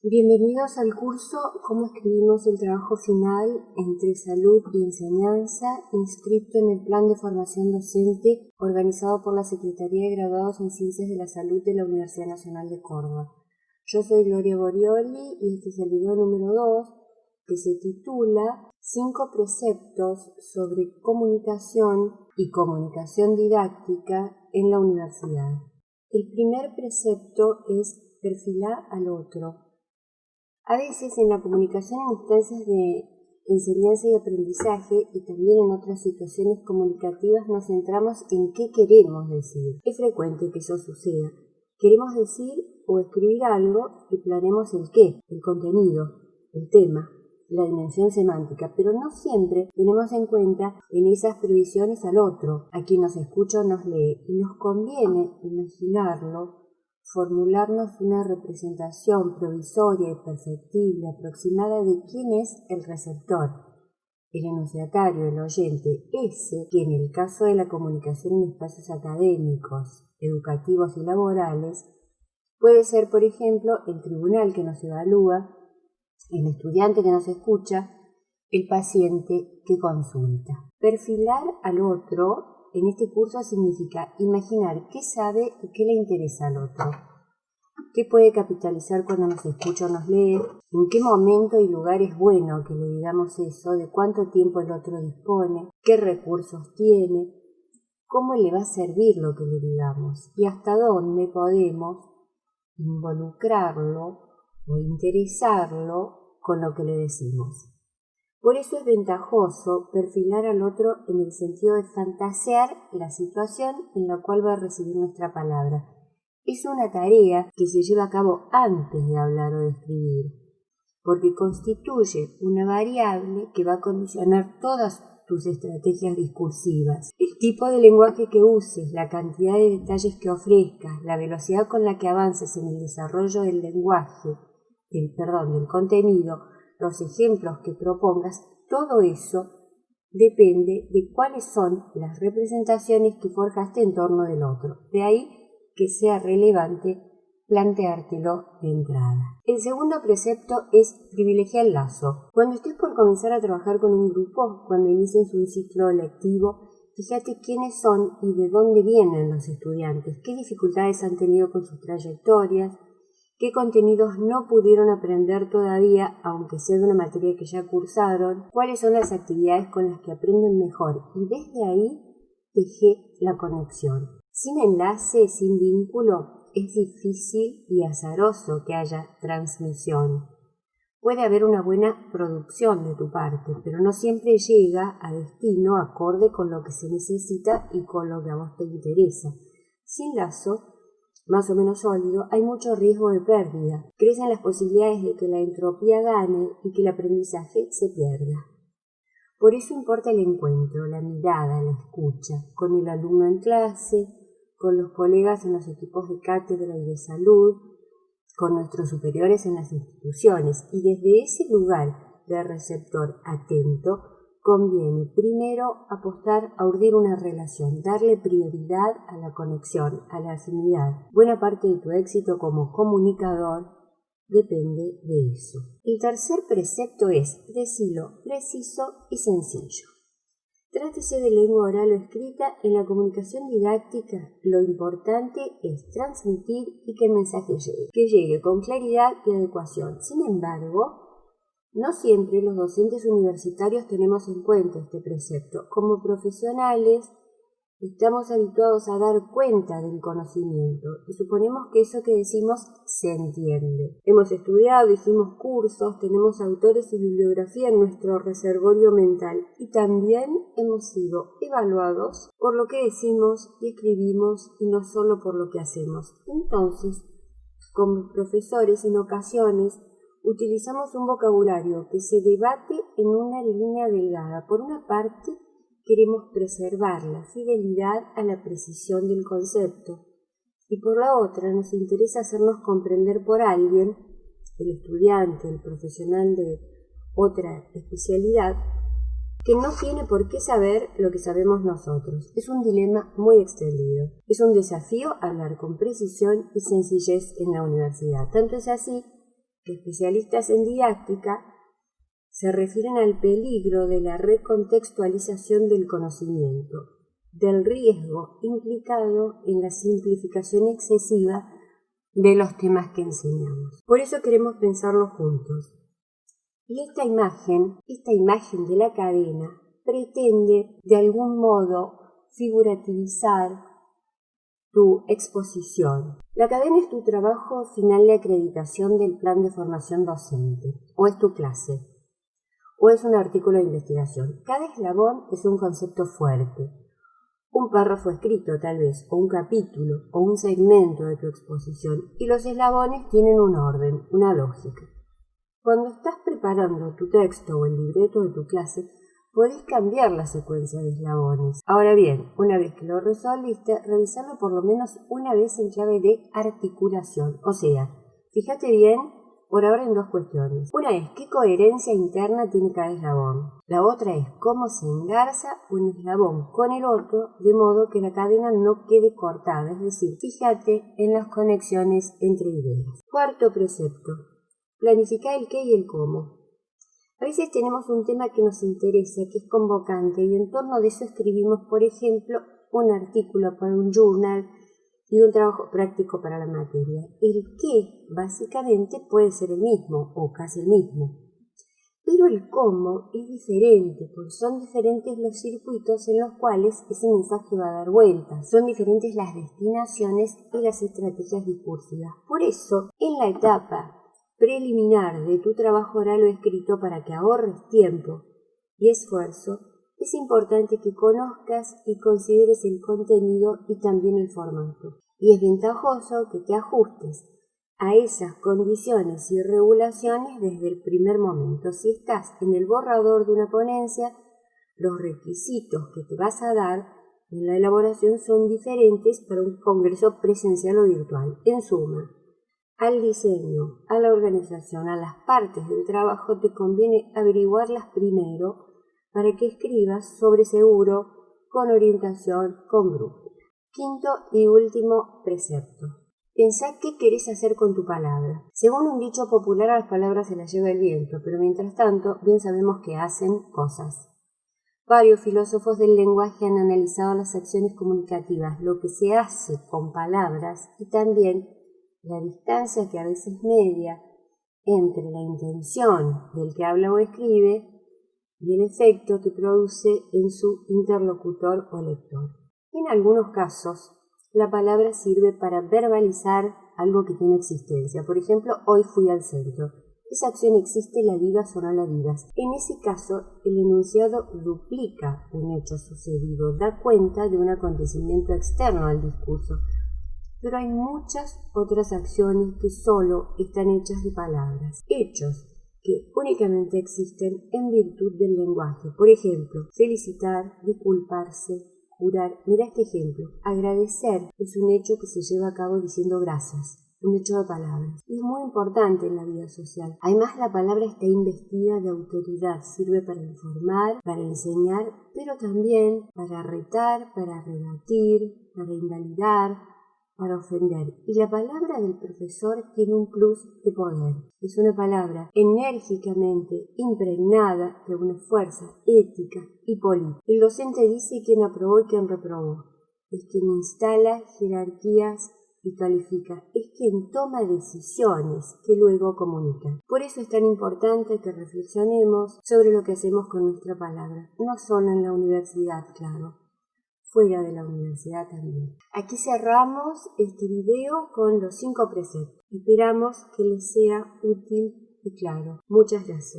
Bienvenidos al curso Cómo escribimos el trabajo final entre salud y enseñanza, inscrito en el Plan de Formación Docente organizado por la Secretaría de Graduados en Ciencias de la Salud de la Universidad Nacional de Córdoba. Yo soy Gloria Borioli y este es el video número 2 que se titula Cinco preceptos sobre comunicación y comunicación didáctica en la universidad. El primer precepto es perfilar al otro a veces en la comunicación en instancias de enseñanza y aprendizaje y también en otras situaciones comunicativas nos centramos en qué queremos decir. Es frecuente que eso suceda. Queremos decir o escribir algo y planeamos el qué, el contenido, el tema, la dimensión semántica, pero no siempre tenemos en cuenta en esas previsiones al otro, a quien nos escucha o nos lee, y nos conviene imaginarlo formularnos una representación provisoria y perfectible aproximada de quién es el receptor, el enunciatario, el oyente, ese que en el caso de la comunicación en espacios académicos, educativos y laborales, puede ser, por ejemplo, el tribunal que nos evalúa, el estudiante que nos escucha, el paciente que consulta. Perfilar al otro en este curso significa imaginar qué sabe y qué le interesa al otro, qué puede capitalizar cuando nos escucha o nos lee, en qué momento y lugar es bueno que le digamos eso, de cuánto tiempo el otro dispone, qué recursos tiene, cómo le va a servir lo que le digamos y hasta dónde podemos involucrarlo o interesarlo con lo que le decimos. Por eso es ventajoso perfilar al otro en el sentido de fantasear la situación en la cual va a recibir nuestra palabra. Es una tarea que se lleva a cabo antes de hablar o de escribir, porque constituye una variable que va a condicionar todas tus estrategias discursivas. El tipo de lenguaje que uses, la cantidad de detalles que ofrezcas, la velocidad con la que avances en el desarrollo del lenguaje, el perdón, del contenido, los ejemplos que propongas, todo eso depende de cuáles son las representaciones que forjaste en torno del otro. De ahí que sea relevante planteártelo de entrada. El segundo precepto es privilegiar el lazo. Cuando estés por comenzar a trabajar con un grupo, cuando inicies un ciclo lectivo, fíjate quiénes son y de dónde vienen los estudiantes, qué dificultades han tenido con sus trayectorias, qué contenidos no pudieron aprender todavía, aunque sea de una materia que ya cursaron, cuáles son las actividades con las que aprenden mejor y desde ahí dejé la conexión. Sin enlace, sin vínculo, es difícil y azaroso que haya transmisión. Puede haber una buena producción de tu parte, pero no siempre llega a destino acorde con lo que se necesita y con lo que a vos te interesa. Sin lazo, más o menos sólido, hay mucho riesgo de pérdida. Crecen las posibilidades de que la entropía gane y que el aprendizaje se pierda. Por eso importa el encuentro, la mirada, la escucha, con el alumno en clase, con los colegas en los equipos de cátedra y de salud, con nuestros superiores en las instituciones y desde ese lugar de receptor atento conviene primero apostar a urdir una relación, darle prioridad a la conexión, a la afinidad. Buena parte de tu éxito como comunicador depende de eso. El tercer precepto es decirlo preciso y sencillo. Trátese de lengua oral o escrita, en la comunicación didáctica lo importante es transmitir y que el mensaje llegue, que llegue con claridad y adecuación. Sin embargo, no siempre los docentes universitarios tenemos en cuenta este precepto. Como profesionales estamos habituados a dar cuenta del conocimiento y suponemos que eso que decimos se entiende. Hemos estudiado, hicimos cursos, tenemos autores y bibliografía en nuestro reservorio mental y también hemos sido evaluados por lo que decimos y escribimos y no solo por lo que hacemos. Entonces, como profesores en ocasiones utilizamos un vocabulario que se debate en una línea delgada. Por una parte, queremos preservar la fidelidad a la precisión del concepto y por la otra nos interesa hacernos comprender por alguien, el estudiante, el profesional de otra especialidad, que no tiene por qué saber lo que sabemos nosotros. Es un dilema muy extendido. Es un desafío hablar con precisión y sencillez en la universidad. Tanto es así Especialistas en didáctica se refieren al peligro de la recontextualización del conocimiento, del riesgo implicado en la simplificación excesiva de los temas que enseñamos. Por eso queremos pensarlo juntos. Y esta imagen, esta imagen de la cadena, pretende de algún modo figurativizar tu exposición. La cadena es tu trabajo final de acreditación del plan de formación docente, o es tu clase, o es un artículo de investigación. Cada eslabón es un concepto fuerte, un párrafo escrito tal vez, o un capítulo, o un segmento de tu exposición, y los eslabones tienen un orden, una lógica. Cuando estás preparando tu texto o el libreto de tu clase, podés cambiar la secuencia de eslabones. Ahora bien, una vez que lo resolviste, revisarlo por lo menos una vez en clave de articulación. O sea, fíjate bien por ahora en dos cuestiones. Una es qué coherencia interna tiene cada eslabón. La otra es cómo se engarza un eslabón con el otro de modo que la cadena no quede cortada. Es decir, fíjate en las conexiones entre ideas. Cuarto precepto. Planificar el qué y el cómo. A veces tenemos un tema que nos interesa, que es convocante, y en torno de eso escribimos, por ejemplo, un artículo para un journal y un trabajo práctico para la materia. El qué, básicamente, puede ser el mismo o casi el mismo. Pero el cómo es diferente, porque son diferentes los circuitos en los cuales ese mensaje va a dar vueltas. Son diferentes las destinaciones y las estrategias discursivas. Por eso, en la etapa preliminar de tu trabajo oral o escrito para que ahorres tiempo y esfuerzo, es importante que conozcas y consideres el contenido y también el formato. Y es ventajoso que te ajustes a esas condiciones y regulaciones desde el primer momento. Si estás en el borrador de una ponencia, los requisitos que te vas a dar en la elaboración son diferentes para un congreso presencial o virtual. En suma, al diseño, a la organización, a las partes del trabajo, te conviene averiguarlas primero para que escribas sobre seguro, con orientación, con grupo. Quinto y último precepto. Pensá qué querés hacer con tu palabra. Según un dicho popular, a las palabras se las lleva el viento, pero mientras tanto, bien sabemos que hacen cosas. Varios filósofos del lenguaje han analizado las acciones comunicativas, lo que se hace con palabras y también la distancia que a veces media entre la intención del que habla o escribe y el efecto que produce en su interlocutor o lector. En algunos casos, la palabra sirve para verbalizar algo que tiene existencia. Por ejemplo, hoy fui al centro. Esa acción existe, la vivas o no la vivas. En ese caso, el enunciado duplica un hecho sucedido, da cuenta de un acontecimiento externo al discurso, pero hay muchas otras acciones que solo están hechas de palabras, hechos que únicamente existen en virtud del lenguaje. Por ejemplo, felicitar, disculparse, jurar. Mira este ejemplo. Agradecer es un hecho que se lleva a cabo diciendo gracias un hecho de palabras. Y es muy importante en la vida social. Además, la palabra está investida de autoridad, sirve para informar, para enseñar, pero también para retar, para rebatir, para invalidar, para ofender. Y la palabra del profesor tiene un plus de poder. Es una palabra enérgicamente impregnada de una fuerza ética y política. El docente dice quién aprobó y quién reprobó. Es quien instala jerarquías y califica. Es quien toma decisiones que luego comunica. Por eso es tan importante que reflexionemos sobre lo que hacemos con nuestra palabra. No solo en la universidad, claro, fuera de la universidad también. Aquí cerramos este video con los cinco preceptos. Esperamos que les sea útil y claro. Muchas gracias.